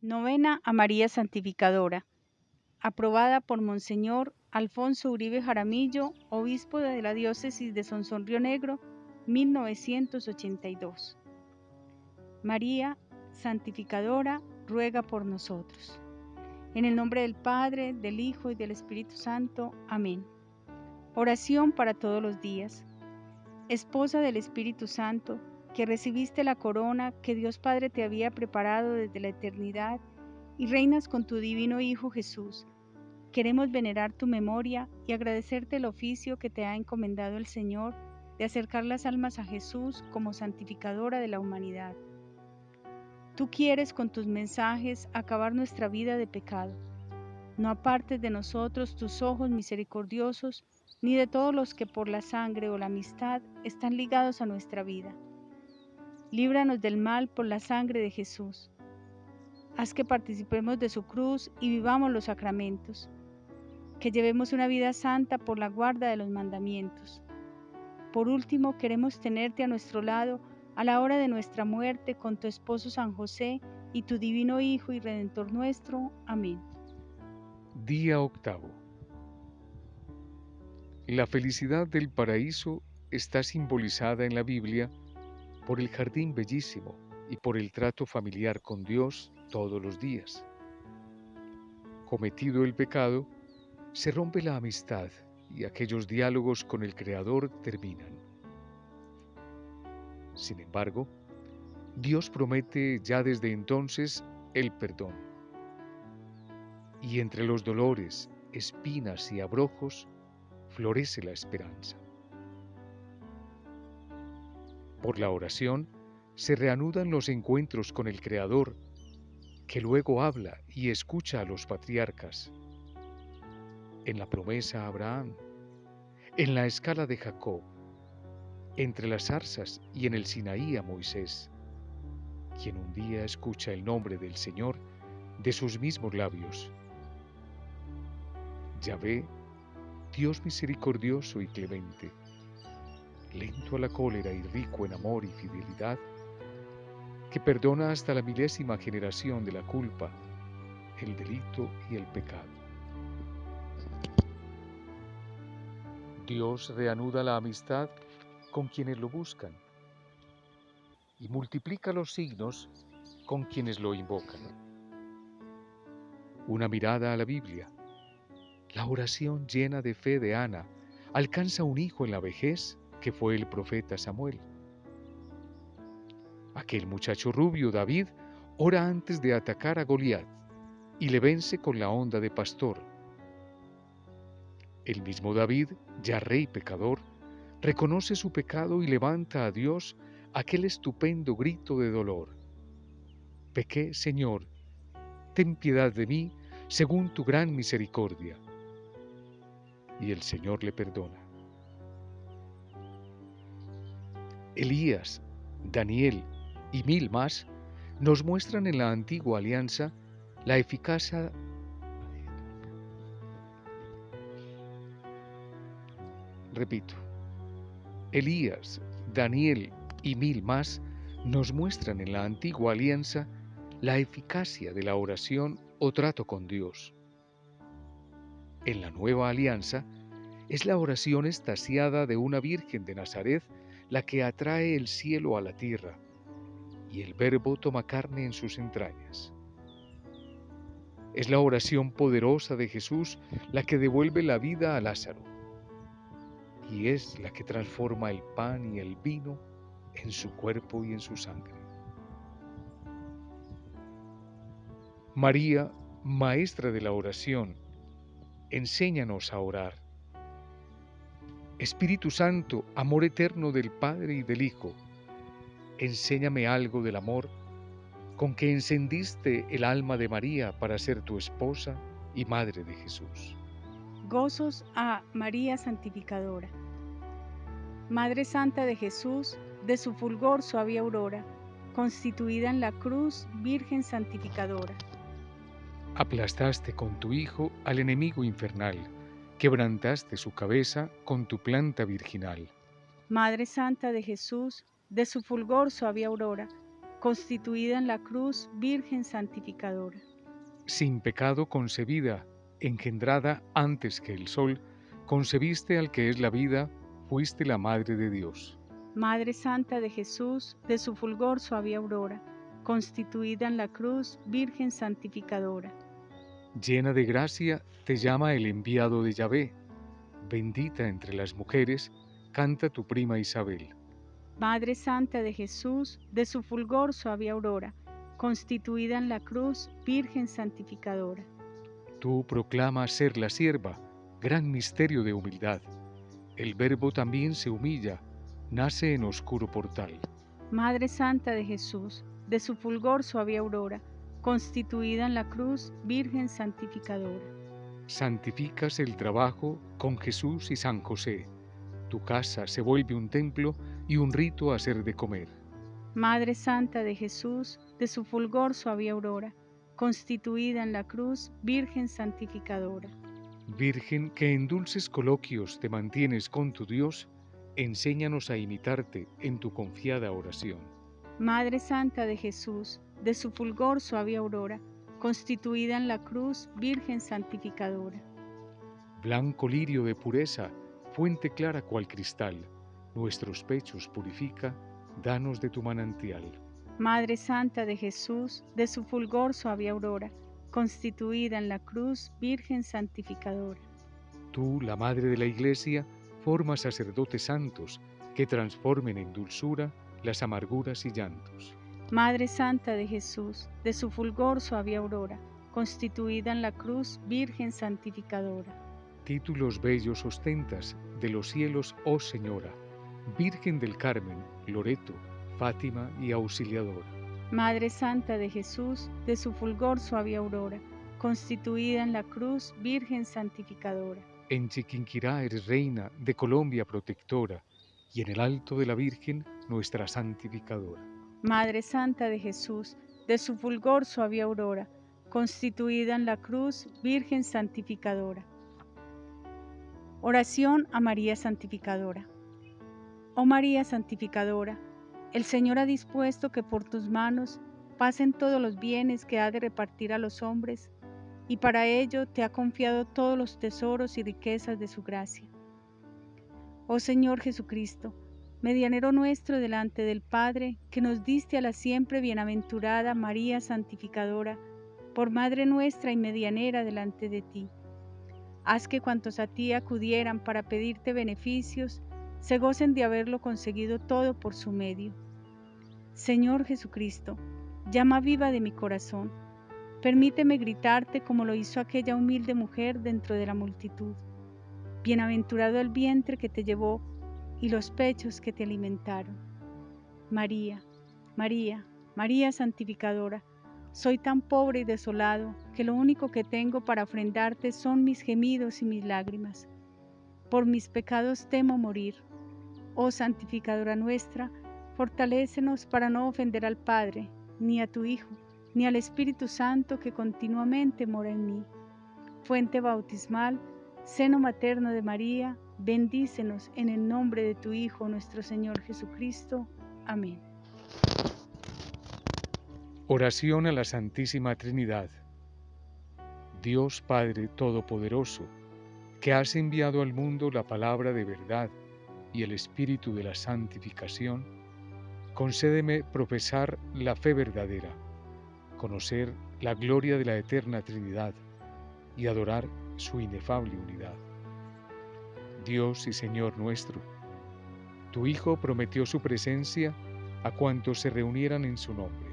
Novena a María Santificadora, aprobada por Monseñor Alfonso Uribe Jaramillo, obispo de la diócesis de Sonsón Río Negro, 1982. María Santificadora, ruega por nosotros. En el nombre del Padre, del Hijo y del Espíritu Santo. Amén. Oración para todos los días. Esposa del Espíritu Santo, que recibiste la corona que Dios Padre te había preparado desde la eternidad y reinas con tu divino Hijo Jesús. Queremos venerar tu memoria y agradecerte el oficio que te ha encomendado el Señor de acercar las almas a Jesús como santificadora de la humanidad. Tú quieres con tus mensajes acabar nuestra vida de pecado. No apartes de nosotros tus ojos misericordiosos, ni de todos los que por la sangre o la amistad están ligados a nuestra vida líbranos del mal por la sangre de Jesús. Haz que participemos de su cruz y vivamos los sacramentos, que llevemos una vida santa por la guarda de los mandamientos. Por último, queremos tenerte a nuestro lado a la hora de nuestra muerte con tu esposo San José y tu divino Hijo y Redentor nuestro. Amén. Día octavo. La felicidad del paraíso está simbolizada en la Biblia por el jardín bellísimo y por el trato familiar con Dios todos los días. Cometido el pecado, se rompe la amistad y aquellos diálogos con el Creador terminan. Sin embargo, Dios promete ya desde entonces el perdón. Y entre los dolores, espinas y abrojos florece la esperanza. Por la oración se reanudan los encuentros con el Creador, que luego habla y escucha a los patriarcas. En la promesa a Abraham, en la escala de Jacob, entre las zarzas y en el Sinaí a Moisés, quien un día escucha el nombre del Señor de sus mismos labios. Yahvé, Dios misericordioso y clemente, lento a la cólera y rico en amor y fidelidad, que perdona hasta la milésima generación de la culpa, el delito y el pecado. Dios reanuda la amistad con quienes lo buscan y multiplica los signos con quienes lo invocan. Una mirada a la Biblia. La oración llena de fe de Ana alcanza un hijo en la vejez que fue el profeta Samuel. Aquel muchacho rubio, David, ora antes de atacar a Goliat y le vence con la onda de pastor. El mismo David, ya rey pecador, reconoce su pecado y levanta a Dios aquel estupendo grito de dolor. Pequé, Señor, ten piedad de mí según tu gran misericordia. Y el Señor le perdona. Elías, Daniel y mil más nos muestran en la antigua alianza la eficacia Repito, Elías, Daniel y mil más nos muestran en la antigua alianza la eficacia de la oración o trato con Dios. En la nueva alianza es la oración estasiada de una Virgen de Nazaret la que atrae el cielo a la tierra, y el Verbo toma carne en sus entrañas. Es la oración poderosa de Jesús la que devuelve la vida a Lázaro, y es la que transforma el pan y el vino en su cuerpo y en su sangre. María, Maestra de la oración, enséñanos a orar Espíritu Santo, amor eterno del Padre y del Hijo, enséñame algo del amor con que encendiste el alma de María para ser tu esposa y madre de Jesús. Gozos a María Santificadora. Madre Santa de Jesús, de su fulgor suave aurora, constituida en la cruz, Virgen Santificadora. Aplastaste con tu Hijo al enemigo infernal quebrantaste su cabeza con tu planta virginal. Madre Santa de Jesús, de su fulgor suave aurora, constituida en la cruz, Virgen santificadora. Sin pecado concebida, engendrada antes que el sol, concebiste al que es la vida, fuiste la Madre de Dios. Madre Santa de Jesús, de su fulgor suave aurora, constituida en la cruz, Virgen santificadora. Llena de gracia, te llama el enviado de Yahvé. Bendita entre las mujeres, canta tu prima Isabel. Madre Santa de Jesús, de su fulgor suave aurora, constituida en la cruz, Virgen santificadora. Tú proclamas ser la sierva, gran misterio de humildad. El Verbo también se humilla, nace en oscuro portal. Madre Santa de Jesús, de su fulgor suave aurora, constituida en la cruz, Virgen santificadora. Santificas el trabajo con Jesús y San José. Tu casa se vuelve un templo y un rito a ser de comer. Madre Santa de Jesús, de su fulgor suave aurora, constituida en la cruz, Virgen santificadora. Virgen que en dulces coloquios te mantienes con tu Dios, enséñanos a imitarte en tu confiada oración. Madre Santa de Jesús, de su fulgor suave aurora, constituida en la cruz, Virgen santificadora. Blanco lirio de pureza, fuente clara cual cristal, nuestros pechos purifica, danos de tu manantial. Madre Santa de Jesús, de su fulgor suave aurora, constituida en la cruz, Virgen santificadora. Tú, la Madre de la Iglesia, formas sacerdotes santos que transformen en dulzura las amarguras y llantos. Madre Santa de Jesús, de su fulgor suave aurora, constituida en la cruz, Virgen santificadora. Títulos bellos ostentas de los cielos, oh Señora, Virgen del Carmen, Loreto, Fátima y Auxiliadora. Madre Santa de Jesús, de su fulgor suave aurora, constituida en la cruz, Virgen santificadora. En Chiquinquirá eres reina, de Colombia protectora, y en el alto de la Virgen, nuestra santificadora. Madre Santa de Jesús, de su fulgor suave aurora, constituida en la cruz, Virgen santificadora. Oración a María Santificadora. Oh María Santificadora, el Señor ha dispuesto que por tus manos pasen todos los bienes que ha de repartir a los hombres, y para ello te ha confiado todos los tesoros y riquezas de su gracia. Oh Señor Jesucristo, medianero nuestro delante del Padre, que nos diste a la siempre bienaventurada María Santificadora, por Madre nuestra y medianera delante de ti. Haz que cuantos a ti acudieran para pedirte beneficios, se gocen de haberlo conseguido todo por su medio. Señor Jesucristo, llama viva de mi corazón, permíteme gritarte como lo hizo aquella humilde mujer dentro de la multitud. Bienaventurado el vientre que te llevó y los pechos que te alimentaron. María, María, María santificadora, soy tan pobre y desolado que lo único que tengo para ofrendarte son mis gemidos y mis lágrimas. Por mis pecados temo morir Oh santificadora nuestra, fortalécenos para no ofender al Padre, ni a tu Hijo, ni al Espíritu Santo que continuamente mora en mí. Fuente bautismal, seno materno de María, bendícenos en el nombre de tu Hijo nuestro Señor Jesucristo. Amén. Oración a la Santísima Trinidad. Dios Padre Todopoderoso, que has enviado al mundo la palabra de verdad, y el espíritu de la santificación, concédeme profesar la fe verdadera, conocer la gloria de la eterna Trinidad y adorar su inefable unidad. Dios y Señor nuestro, tu Hijo prometió su presencia a cuantos se reunieran en su nombre.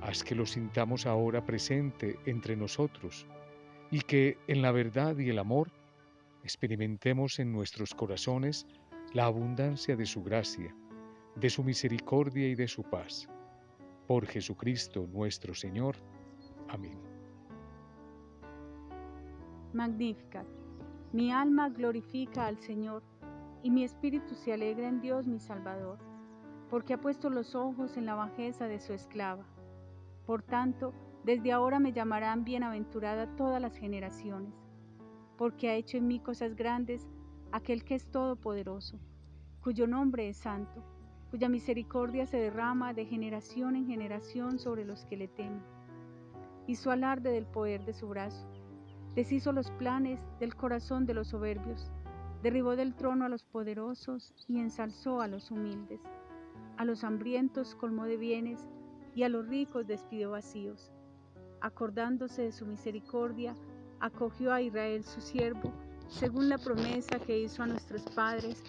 Haz que lo sintamos ahora presente entre nosotros y que en la verdad y el amor experimentemos en nuestros corazones la abundancia de su gracia, de su misericordia y de su paz. Por Jesucristo nuestro Señor. Amén. Magnificat. Mi alma glorifica al Señor, y mi espíritu se alegra en Dios mi Salvador, porque ha puesto los ojos en la bajeza de su esclava. Por tanto, desde ahora me llamarán bienaventurada todas las generaciones porque ha hecho en mí cosas grandes aquel que es todopoderoso, cuyo nombre es santo. cuya misericordia se derrama de generación en generación sobre los que le temen. Hizo alarde del poder de su brazo, deshizo los planes del corazón de los soberbios, derribó del trono a los poderosos y ensalzó a los humildes. A los hambrientos colmó de bienes y a los ricos despidió vacíos. Acordándose de su misericordia, acogió a Israel su siervo, según la promesa que hizo a nuestros padres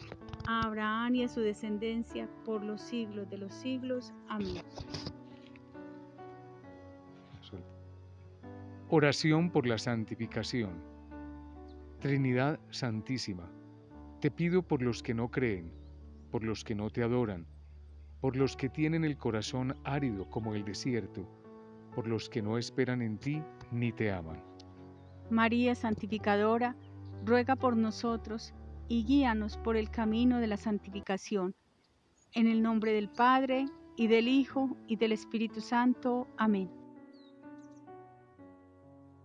a Abraham y a su descendencia por los siglos de los siglos. Amén. Oración por la santificación. Trinidad Santísima, te pido por los que no creen, por los que no te adoran, por los que tienen el corazón árido como el desierto, por los que no esperan en ti ni te aman. María Santificadora, ruega por nosotros y guíanos por el camino de la santificación. En el nombre del Padre, y del Hijo, y del Espíritu Santo. Amén.